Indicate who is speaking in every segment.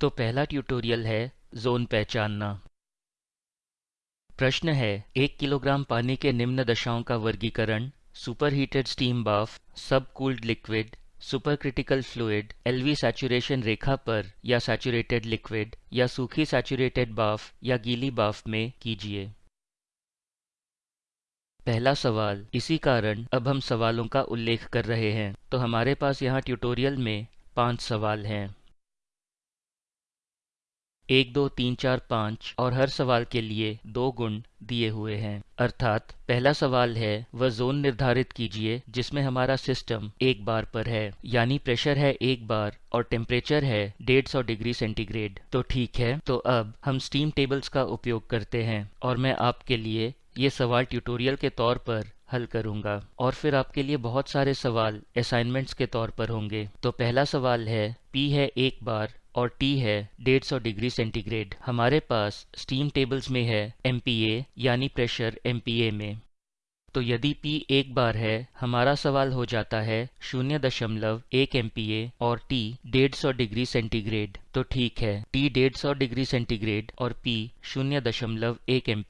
Speaker 1: तो पहला ट्यूटोरियल है जोन पहचानना। प्रश्न है, एक किलोग्राम पानी के निम्न दशाओं का वर्गीकरण सुपर हीटेड स्टीम बाफ सब cooled liquid super critical fluid LV saturation रेखा पर, या सैचुरेटेड लिक्विड या सूखी सैचुरेटेड बाफ या गीली बाफ में कीजिए। पहला सवाल, इसी कारण अब हम सवालों का उल्लेख कर रहे हैं तो हमारे पास यहाँ ट्यूटोरियल में पाँच सवाल हैं। एक, दो, तीन, चार, पाँच और हर सवाल के लिए दो गुण दिए हुए हैं। अर्थात, पहला सवाल है, वह जोन निर्धारित कीजिए जिसमें हमारा सिस्टम एक बार पर है। यानी प्रेशर है एक बार और टेम्परेचर है डेढ़ सौ डिग्री सेंटीग्रेड तो ठीक है तो अब हम स्टीम टेबल्स का उपयोग करते हैं और मैं आपके लिए ये सवाल ट्यूटोरियल के तौर पर हल करूँगा। और फिर आपके लिए बहुत सारे सवाल असाइनमेंट्स के तौर पर होंगे। तो पहला सवाल है पी है एक बार और T है 150 डिग्री सेंटीग्रेड। हमारे पास स्टीम टेबल्स में है MPa यानी प्रेशर MPa में। तो यदि P एक बार है, हमारा सवाल हो जाता है शून्य दशमलव एक एम और T डेढ़ सौ डिग्री सेंटीग्रेड। तो ठीक है, T डेढ़ सौ डिग्री सेंटीग्रेड और P शून्य दशमलव एक एम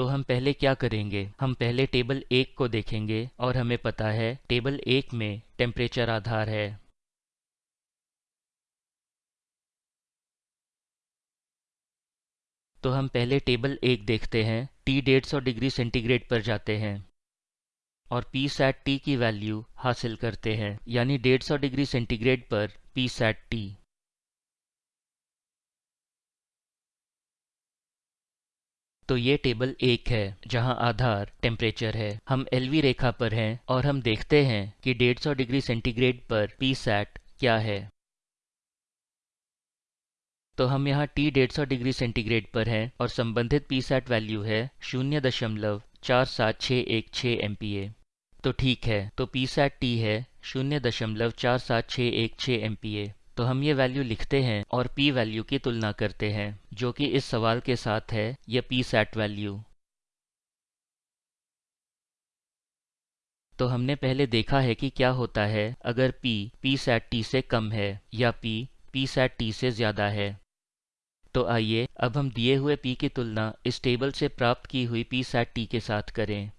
Speaker 1: तो हम पहले क्या करेंगे? हम पहले टेबल एक को देखेंगे और हमें पता है टेबल एक में टेम्परेचर आधार है। तो हम पहले टेबल एक देखते हैं टी डेढ़ सौ डिग्री सेंटीग्रेड पर जाते हैं और पी सैट टी की वैल्यू हासिल करते हैं, यानी डेढ़ सौ डिग्री सेंटीग्रेड पर पी सैट टी तो ये टेबल एक है, जहाँ आधार टेम्परेचर है। हम एलवी रेखा पर हैं और हम देखते हैं कि 150 डिग्री सेंटीग्रेड पर पी सैट क्या है। तो हम यहाँ T 150 डिग्री सेंटीग्रेड पर हैं और संबंधित पी सैट वैल्यू है शून्य दशमलव चार सात छः एक छः एम तो ठीक है तो पी सैट टी है शून्य दशमलव चार सात छः एक छः एम तो हम ये वैल्यू लिखते हैं और p वैल्यू की तुलना करते हैं, जो कि इस सवाल के साथ है यह p सेट वैल्यू तो हमने पहले देखा है कि क्या होता है, अगर p p सेट t से कम है, या p p सेट t से ज़्यादा है। तो आइए, अब हम दिए हुए p की तुलना इस टेबल से प्राप्त की हुई p सेट t के साथ करें।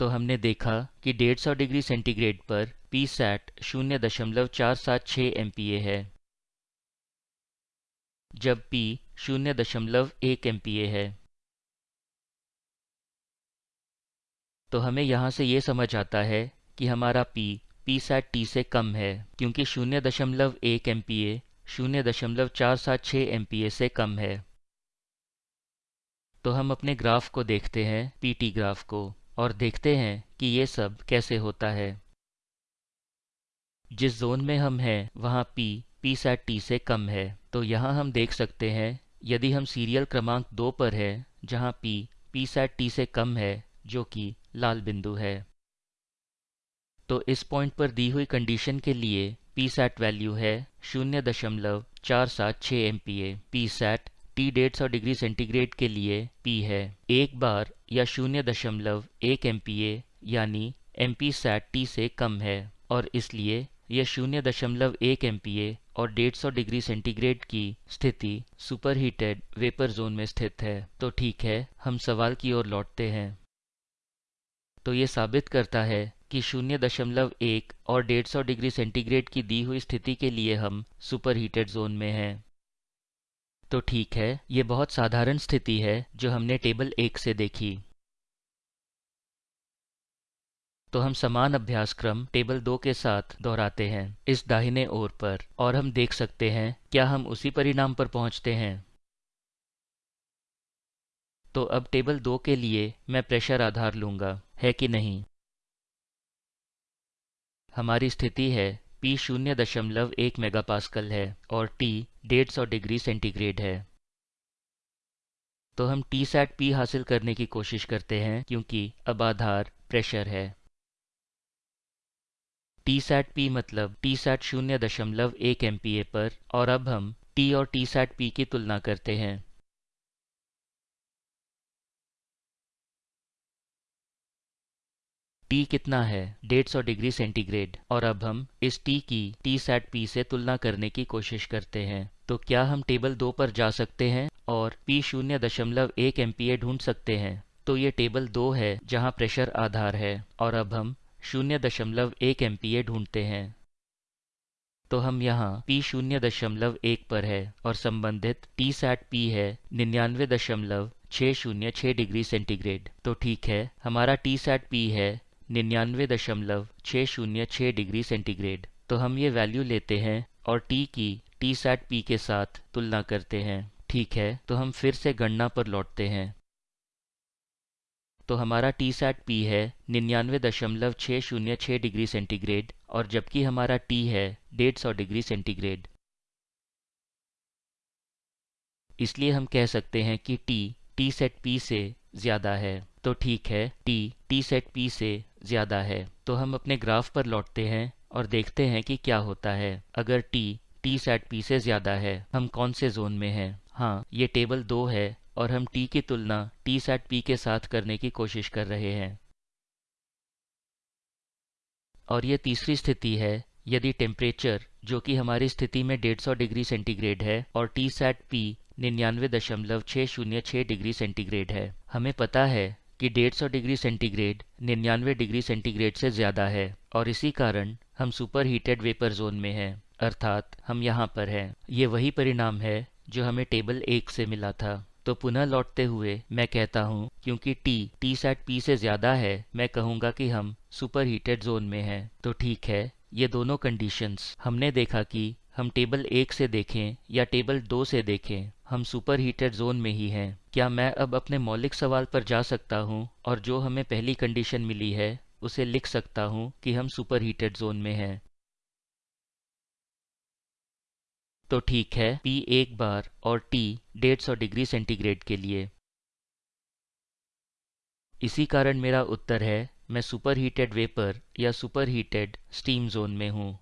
Speaker 1: तो हमने देखा कि 150 डिग्री सेंटीग्रेड पर पी सैट शून्य दशमलव चार सात छः एम है, जब P शून्य दशमलव एक एम है। तो हमें यहाँ से ये समझ आता है कि हमारा P पी सैट टी से कम है, क्योंकि शून्य दशमलव एक एम शून्य दशमलव चार सात छः एम से कम है। तो हम अपने ग्राफ को देखते हैं पीटी ग्राफ को। और देखते हैं कि ये सब कैसे होता है। जिस जोन में हम हैं, वहाँ P P सैट T से कम है। तो यहाँ हम देख सकते हैं, यदि हम सीरियल क्रमांक दो पर है, जहाँ P P सैट T से कम है, जो कि लाल बिंदु है। तो इस पॉइंट पर दी हुई कंडीशन के लिए P सैट वैल्यू है शून्य दशमलव चार सात छः M P A P sat T डेढ़ सौ डिग्री सेंटीग्रेड के लिए पी है। एक बार या शून्य दशमलव एक एम यानी एम पी सैट टी से कम है, और इसलिए यह शून्य दशमलव एक एम और डेढ़ सौ डिग्री सेंटीग्रेड की स्थिति सुपर हीटेड वेपर जोन में स्थित है। तो ठीक है, हम सवाल की ओर लौटते हैं। तो ये साबित करता है कि शून्य दशमलव एक और डेढ़ सौ डिग्री सेंटीग्रेड की दी हुई स्थिति के लिए हम सुपर हीटेड जोन में हैं। तो ठीक है, ये बहुत साधारण स्थिति है जो हमने टेबल एक से देखी। तो हम समान अभ्यास क्रम टेबल दो के साथ दोहराते हैं, इस दाहिने ओर पर, और हम देख सकते हैं, क्या हम उसी परिणाम पर पहुँचते हैं। तो अब टेबल दो के लिए मैं प्रेशर आधार लूँगा, है कि नहीं? हमारी स्थिति है P शून्य दशमलव एक मेगापास्कल है और टी डेढ़ सौ डिग्री सेंटीग्रेड है। तो हम टी सैट पी हासिल करने की कोशिश करते हैं क्योंकि अब आधार प्रेशर है। टी सैट पी मतलब टी सैट शून्य दशमलव एक एम पर और अब हम टी और टी सैट पी की तुलना करते हैं। T कितना है? 150 डिग्री सेंटीग्रेड। और अब हम इस टी की टी सैट पी से तुलना करने की कोशिश करते हैं। तो क्या हम टेबल दो पर जा सकते हैं? और पी शून्य दशमलव एक एम्पियर ढूंढ सकते हैं। तो ये टेबल दो है, जहाँ प्रेशर आधार है। और अब हम शून्य दशमलव एक एम्पियर ढूंढते हैं। तो हम यहाँ P शून्य दशमलव एक पर है। और संबंधित T सैट P है निन्यानवे दशमलव छः शून्य छः डिग्री सेंटीग्रेड। तो ठीक है, हमारा T सैट P है निन्यानवे दशमलव छः शून्य छः डिग्री सेंटीग्रेड। तो हम ये वैल्यू लेते हैं और टी की, टी सैट पी के साथ तुलना करते हैं। ठीक है तो हम फिर से गणना पर लौटते हैं। तो हमारा टी सैट पी है निन्यानवे दशमलव छः शून्य छः डिग्री सेंटीग्रेड और जबकि हमारा टी है डेढ़ सौ डिग्री सेंटीग्रेड। इसलिए हम कह सकते हैं कि टी टी सेट पी से ज़्यादा है। तो ठीक है, टी टी सेट पी से ज़्यादा है तो हम अपने ग्राफ पर लौटते हैं और देखते हैं कि क्या होता है। अगर टी टी सेट पी से ज़्यादा है, हम कौन से जोन में हैं? हाँ ये टेबल दो है और हम टी की तुलना टी सैट पी के साथ करने की कोशिश कर रहे हैं। और ये तीसरी स्थिति है, यदि टेम्परेचर जो कि हमारी स्थिति में 150 डिग्री सेंटीग्रेड है, और टी सैट पी निन्यानवे दशमलव छः शून्य छः डिग्री सेंटीग्रेड है, हमें पता है कि 150 डिग्री सेंटीग्रेड, निन्यानवे डिग्री सेंटीग्रेड से ज़्यादा है और इसी कारण हम सुपर हीटेड वेपर जोन में हैं, अर्थात हम यहाँ पर हैं। ये वही परिणाम है जो हमें टेबल एक से मिला था। तो पुनः लौटते हुए मैं कहता हूँ, क्योंकि T T सेट P से ज़्यादा है, मैं कहूँगा कि हम सुपर हीटेड जोन में हैं। तो ठीक है, ये दोनों कंडीशंस हमने देखा कि हम टेबल एक से देखें या टेबल दो से देखें, हम सुपर हीटेड जोन में ही हैं। क्या मैं अब अपने मौलिक सवाल पर जा सकता हूँ और जो हमें पहली कंडीशन मिली है, उसे लिख सकता हूँ कि हम सुपर हीटेड जोन में हैं। तो ठीक है, P एक बार और T 150 डिग्री सेंटीग्रेड के लिए। इसी कारण मेरा उत्तर है, मैं सुपर हीटेड वेपर या सुपर हीटेड स्टीम जोन में हूँ।